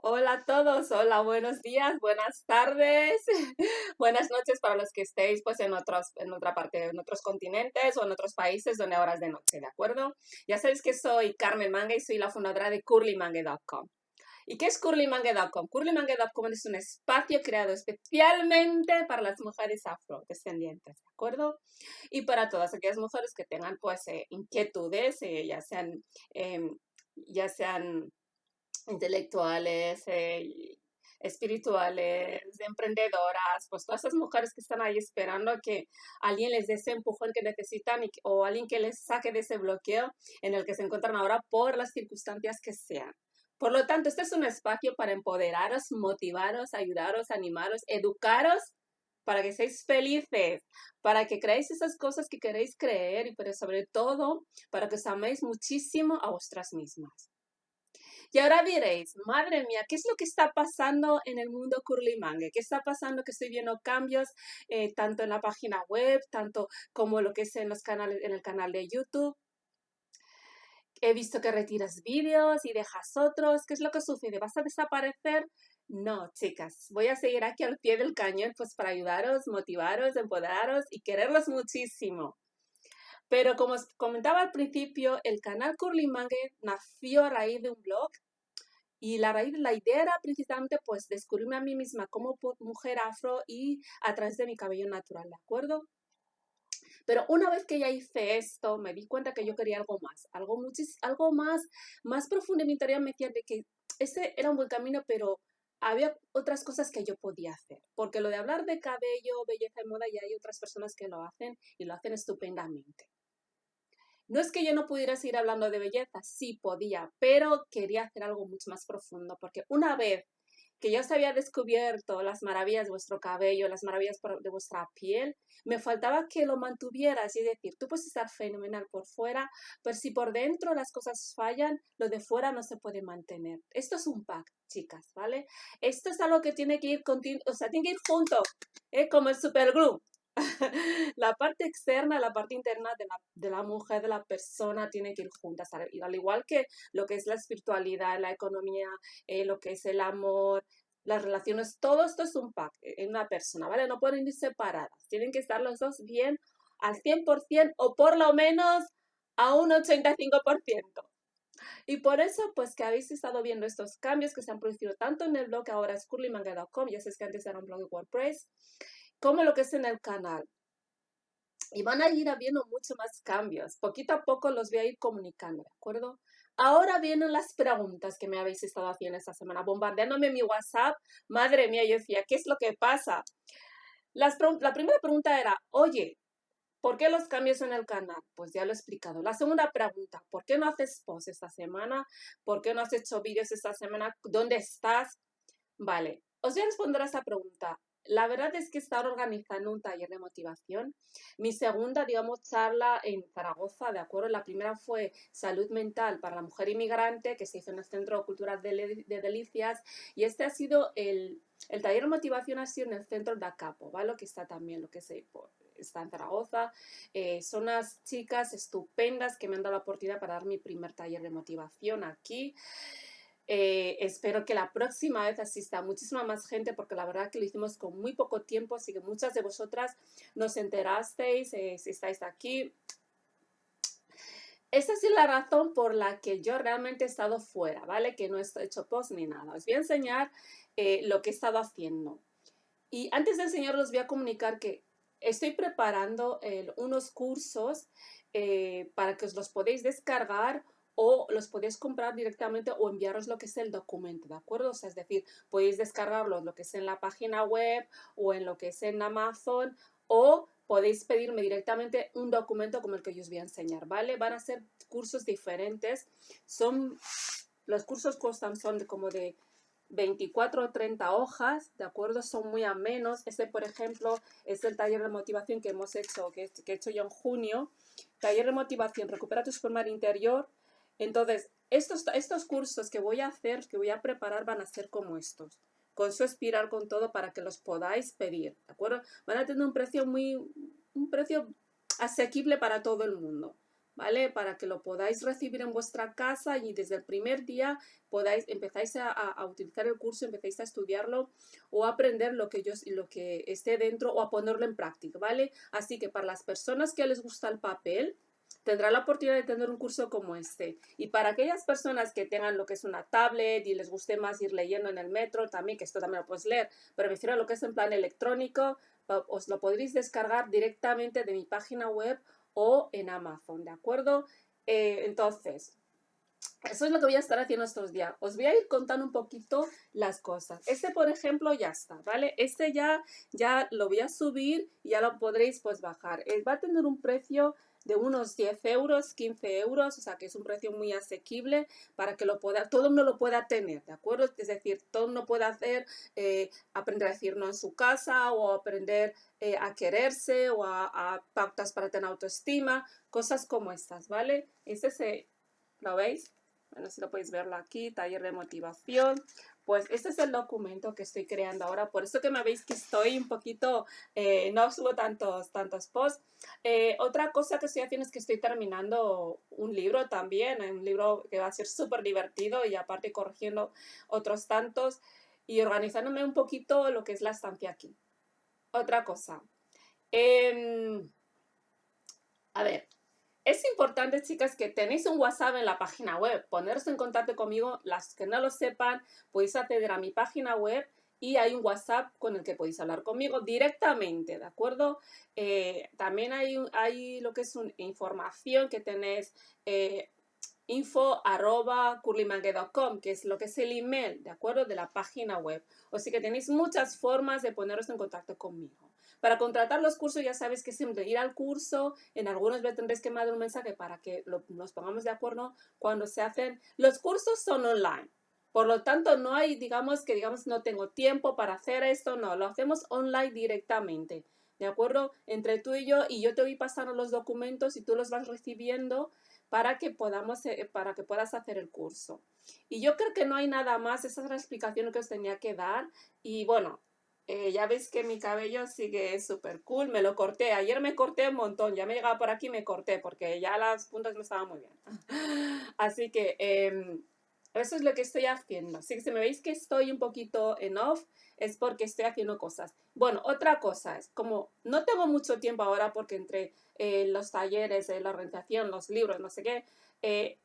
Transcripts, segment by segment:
Hola a todos, hola, buenos días, buenas tardes, buenas noches para los que estéis pues en otros, en otra parte, en otros continentes o en otros países donde ahora es de noche, ¿de acuerdo? Ya sabéis que soy Carmen Manga y soy la fundadora de curlymangue.com. ¿Y qué es curlymangue.com? Curlymangue.com es un espacio creado especialmente para las mujeres afrodescendientes, ¿de acuerdo? Y para todas aquellas mujeres que tengan pues eh, inquietudes, eh, ya sean, em, ya sean intelectuales, eh, espirituales, emprendedoras, pues todas esas mujeres que están ahí esperando que alguien les dé ese empujón que necesitan o alguien que les saque de ese bloqueo en el que se encuentran ahora por las circunstancias que sean. Por lo tanto, este es un espacio para empoderaros, motivaros, ayudaros, animaros, educaros para que seáis felices, para que creáis esas cosas que queréis creer y pero sobre todo para que os améis muchísimo a vosotras mismas. Y ahora diréis, madre mía, ¿qué es lo que está pasando en el mundo curly mangue? ¿Qué está pasando que estoy viendo cambios eh, tanto en la página web, tanto como lo que es en, los canales, en el canal de YouTube? He visto que retiras vídeos y dejas otros. ¿Qué es lo que sucede? ¿Vas a desaparecer? No, chicas, voy a seguir aquí al pie del cañón pues para ayudaros, motivaros, empoderaros y quererlos muchísimo. Pero como comentaba al principio, el canal Curly Mangue nació a raíz de un blog y la raíz, la idea era precisamente pues descubrirme a mí misma como mujer afro y a través de mi cabello natural, ¿de acuerdo? Pero una vez que ya hice esto, me di cuenta que yo quería algo más, algo, algo más, más profundo en mi interior me decía de que ese era un buen camino, pero había otras cosas que yo podía hacer, porque lo de hablar de cabello, belleza y moda, ya hay otras personas que lo hacen y lo hacen estupendamente. No es que yo no pudiera seguir hablando de belleza, sí podía, pero quería hacer algo mucho más profundo, porque una vez que ya os había descubierto las maravillas de vuestro cabello, las maravillas de vuestra piel, me faltaba que lo mantuvieras, y decir, tú puedes estar fenomenal por fuera, pero si por dentro las cosas fallan, lo de fuera no se puede mantener. Esto es un pack, chicas, ¿vale? Esto es algo que tiene que ir, o sea, tiene que ir junto, ¿eh? como el superglue. la parte externa, la parte interna de la, de la, mujer, de la persona, tiene que ir juntas. Al igual que lo que es la espiritualidad, la economía, eh, lo que es el amor, las relaciones, todo esto es un pack en una persona, ¿vale? No pueden ir separadas. Tienen que estar los dos bien al 100% o por lo menos a un 85%. Y por eso, pues que habéis estado viendo estos cambios que se han producido tanto en el blog ahora es curlymanga.com, ya sabes que antes era un blog de WordPress, como lo que es en el canal. Y van a ir habiendo mucho más cambios. Poquito a poco los voy a ir comunicando, ¿de acuerdo? Ahora vienen las preguntas que me habéis estado haciendo esta semana, bombardeándome mi WhatsApp. Madre mía, yo decía, ¿qué es lo que pasa? la primera pregunta era, oye, ¿por qué los cambios en el canal? Pues ya lo he explicado. La segunda pregunta, ¿por qué no haces post esta semana? ¿Por qué no has hecho vídeos esta semana? ¿Dónde estás? Vale, os voy a responder a esa pregunta. La verdad es que estar organizando un taller de motivación. Mi segunda, digamos, charla en Zaragoza, ¿de acuerdo? La primera fue salud mental para la mujer inmigrante, que se hizo en el Centro Cultural de, Delicias, y este ha sido el, el taller de motivación ha sido en el centro de Acapo, ¿vale? Que está también, lo que se está en Zaragoza. Eh, son unas chicas estupendas que me han dado la oportunidad para dar mi primer taller de motivación aquí. Eh, espero que la próxima vez asista muchísima más gente porque la verdad que lo hicimos con muy poco tiempo, así que muchas de vosotras nos enterasteis eh, si estáis aquí. Esa es la razón por la que yo realmente he estado fuera, ¿vale? Que no he hecho post ni nada. Os voy a enseñar eh, lo que he estado haciendo. Y antes de enseñaros, voy a comunicar que estoy preparando unos cursos para que os los podéis descargar o los podéis comprar directamente o enviaros lo que es el documento, ¿de acuerdo? O sea, es decir, podéis descargarlo lo que es en la página web o en lo que es en Amazon o podéis pedirme directamente un documento como el que yo os voy a enseñar, ¿vale? Van a ser cursos diferentes, son, los cursos costan, son como de 24 o 30 hojas, ¿de acuerdo? Son muy amenos. Este, por ejemplo, es el taller de motivación que hemos hecho, que, que he hecho yo en junio. Taller de motivación, recupera tu forma interior, entonces, estos, estos cursos que voy a hacer, que voy a preparar, van a ser como estos. Con su espiral, con todo, para que los podáis pedir, ¿de acuerdo? Van a tener un precio muy, un precio asequible para todo el mundo, ¿vale? Para que lo podáis recibir en vuestra casa y desde el primer día podáis, empezáis a, utilizar el curso, empecéis a estudiarlo o a aprender lo que, yo, lo que esté dentro o a ponerlo en práctica, ¿vale? Así que para las personas que les gusta el papel, tendrá la oportunidad de tener un curso como este. Y para aquellas personas que tengan lo que es una tablet y les guste más ir leyendo en el metro, también, que esto también lo puedes leer, pero me refiero a lo que es en plan electrónico, os lo podréis descargar directamente de mi página web o en Amazon, ¿de acuerdo? Eh, entonces, eso es lo que voy a estar haciendo estos días. Os voy a ir contando un poquito las cosas. Este, por ejemplo, ya está, ¿vale? Este ya, ya lo voy a subir y ya lo podréis pues bajar. Eh, va a tener un precio de unos 10 euros, 15 euros, o sea que es un precio muy asequible para que lo pueda, todo uno lo pueda tener, ¿de acuerdo? Es decir, todo uno puede hacer, eh, aprender a decir no en su casa o aprender eh, a quererse o a, pautas para tener autoestima, cosas como estas, ¿vale? Este se, ¿lo veis? Bueno, si lo podéis verlo aquí, taller de motivación, pues este es el documento que estoy creando ahora. Por eso que me veis que estoy un poquito, eh, no subo tantos, tantos posts. Eh, otra cosa que estoy haciendo es que estoy terminando un libro también, un libro que va a ser súper divertido y aparte corrigiendo otros tantos y organizándome un poquito lo que es la estancia aquí. Otra cosa. Em, a ver, es importante, chicas, que tenéis un WhatsApp en la página web. Poneros en contacto conmigo. Las que no lo sepan, podéis acceder a mi página web y hay un WhatsApp con el que podéis hablar conmigo directamente, ¿de acuerdo? Eh, también hay, hay lo que es una información que tenéis eh, info arroba que es lo que es el email, ¿de acuerdo? De la página web. Sea que tenéis muchas formas de poneros en contacto conmigo. Para contratar los cursos ya sabes que siempre ir al curso, en algunos tendréis que mandar un mensaje para que nos pongamos de acuerdo cuando se hacen. Los cursos son online. Por lo tanto, no hay, digamos, que digamos no tengo tiempo para hacer esto, no, lo hacemos online directamente, ¿de acuerdo? Entre tú y yo, y yo te voy pasando los documentos y tú los vas recibiendo para que podamos, eh, para que puedas hacer el curso. Y yo creo que no hay nada más, esa es la explicación que os tenía que dar. Y bueno, eh, ya veis que mi cabello sigue súper cool, me lo corté, ayer me corté un montón, ya me llegaba por aquí y me corté porque ya las puntas no estaban muy bien. Así que em, eso es lo que estoy haciendo. Así que si me veis que estoy un poquito en off, es porque estoy haciendo cosas. Bueno, otra cosa es, como no tengo mucho tiempo ahora porque entre eh, los talleres, la organización, los libros, no sé qué, eh,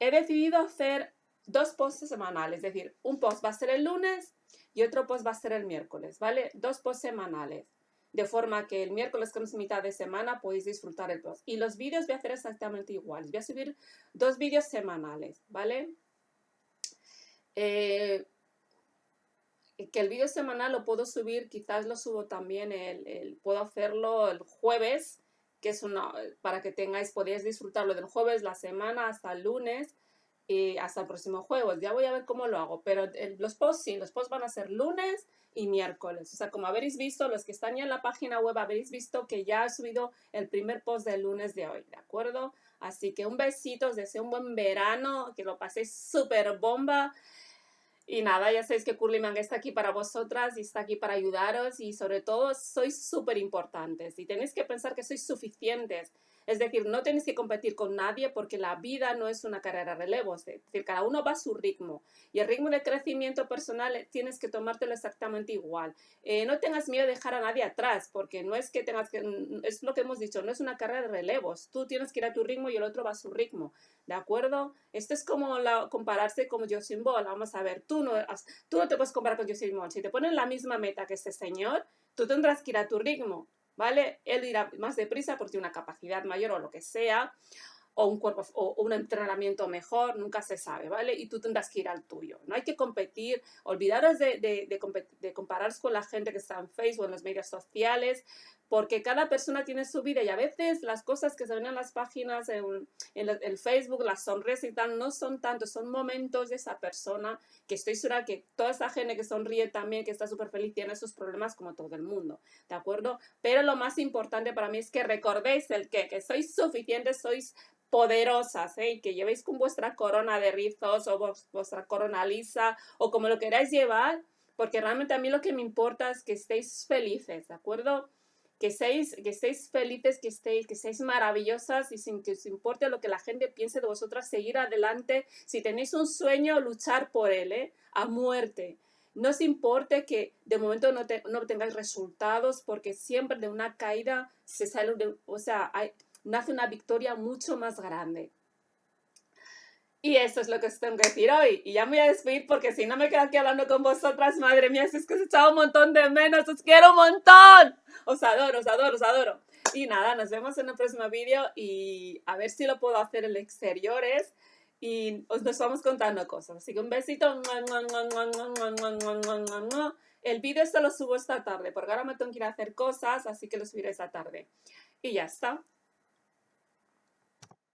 he decidido hacer dos posts semanales, es decir, un post va a ser el lunes y otro post va a ser el miércoles, ¿vale? Dos posts semanales. De forma que el miércoles, que es mitad de semana, podéis disfrutar el post. Y los vídeos voy a hacer exactamente igual. Voy a subir dos vídeos semanales, ¿vale? Eh, que el vídeo semanal lo puedo subir, quizás lo subo también, el, puedo hacerlo el jueves, que es una, para que tengáis, podéis disfrutarlo del jueves, la semana, hasta el lunes, y hasta el próximo jueves. Ya voy a ver cómo lo hago, pero los posts sí, los posts van a ser lunes y miércoles. O sea, como habéis visto, los que están ya en la página web habéis visto que ya he subido el primer post del lunes de hoy, ¿de acuerdo? Así que un besito, os deseo un buen verano, que lo paséis súper bomba. Y nada, ya sabéis que Curly Mang está aquí para vosotras y está aquí para ayudaros y sobre todo sois súper importantes y tenéis que pensar que sois suficientes. Es decir, no tenéis que competir con nadie porque la vida no es una carrera de relevo. Es decir, cada uno va a su ritmo. Y el ritmo de crecimiento personal eh, tienes que tomártelo exactamente igual. Eh, no tengas miedo de dejar a nadie atrás porque no es que tengas que... Es lo que hemos dicho, no es una carrera de relevos. Tú tienes que ir a tu ritmo y el otro va a su ritmo. ¿De acuerdo? Esto es como compararse con Josin Ball. Vamos a ver, tú no, tú no te puedes comparar con Josin Ball. Si te ponen la misma meta que este señor, tú tendrás que ir a tu ritmo. ¿Vale? Él irá más deprisa porque tiene una capacidad mayor o lo que sea, o un cuerpo o un entrenamiento mejor, nunca se sabe, ¿vale? Y tú tendrás que ir al tuyo. No hay que competir, olvidaros de, de, de, compararos con la gente que está en Facebook, en los medios sociales, porque cada persona tiene su vida y a veces las cosas que se ven en las páginas, en, el, Facebook, las sonrisas y tal, no son tanto, son momentos de esa persona que estoy segura que toda esa gente que sonríe también, que está súper feliz, tiene sus problemas como todo el mundo, ¿de acuerdo? Pero lo más importante para mí es que recordéis el que, que sois suficientes, sois poderosas, ¿eh? que llevéis con vuestra corona de rizos o vuestra corona lisa o como lo queráis llevar, porque realmente a mí lo que me importa es que estéis felices, ¿de acuerdo? Que seáis, que felices, que estéis, que seáis maravillosas y sin que os importe lo que la gente piense de vosotras, seguir adelante. Si tenéis un sueño, luchar por él, ¿eh? a muerte. No os importe que de momento no, no tengáis resultados, porque siempre de una caída se sale, o sea, nace una victoria mucho más grande. Y eso es lo que os tengo que decir hoy. Y ya me voy a despedir porque si no me quedo aquí hablando con vosotras, madre mía, es que os he echado un montón de menos, os quiero un montón. Os adoro, os adoro, os adoro. Y nada, nos vemos en el próximo vídeo y a ver si lo puedo hacer en exteriores y os nos vamos contando cosas. Así que un besito. El vídeo esto lo subo esta tarde porque ahora me tengo que ir a hacer cosas, así que lo subiré esta tarde. Y ya está.